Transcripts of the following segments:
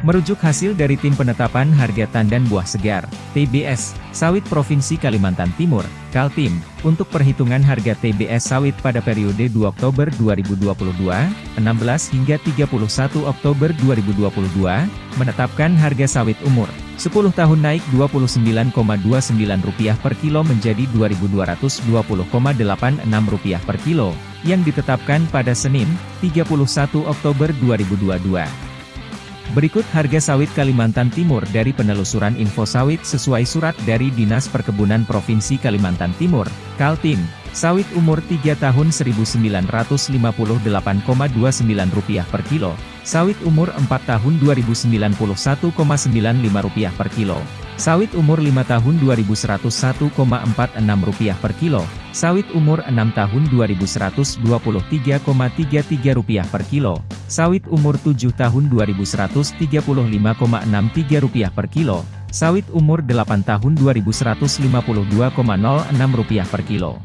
Merujuk hasil dari Tim Penetapan Harga Tandan Buah Segar, TBS, Sawit Provinsi Kalimantan Timur, Kaltim, untuk perhitungan harga TBS sawit pada periode 2 Oktober 2022, 16 hingga 31 Oktober 2022, menetapkan harga sawit umur 10 tahun naik Rp29,29 per kilo menjadi Rp2.220,86 per kilo, yang ditetapkan pada Senin, 31 Oktober 2022. Berikut harga sawit Kalimantan Timur dari penelusuran info sawit sesuai surat dari Dinas Perkebunan Provinsi Kalimantan Timur, Kaltim. Sawit umur 3 tahun Rp1.958,29 per kilo. Sawit umur 4 tahun Rp2.091,95 per kilo. Sawit umur 5 tahun Rp2.101,46 per kilo. Sawit umur 6 tahun Rp2.123,33 per kilo. Sawit umur 7 tahun Rp2.135,63 per kilo. Sawit umur 8 tahun Rp2.152,06 per kilo.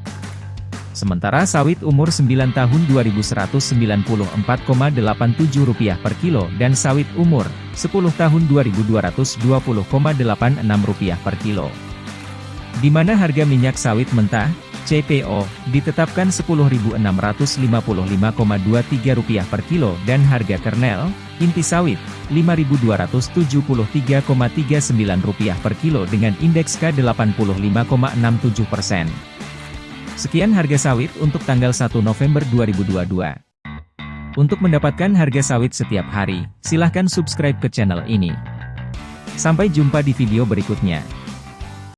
Sementara sawit umur 9 tahun Rp2.194,87 per kilo dan sawit umur 10 tahun Rp2.220,86 per kilo. Di mana harga minyak sawit mentah, CPO, ditetapkan Rp10.655,23 per kilo dan harga kernel, inti sawit, Rp5.273,39 per kilo dengan indeks K85,67%. Sekian harga sawit untuk tanggal 1 November 2022. Untuk mendapatkan harga sawit setiap hari, silahkan subscribe ke channel ini. Sampai jumpa di video berikutnya.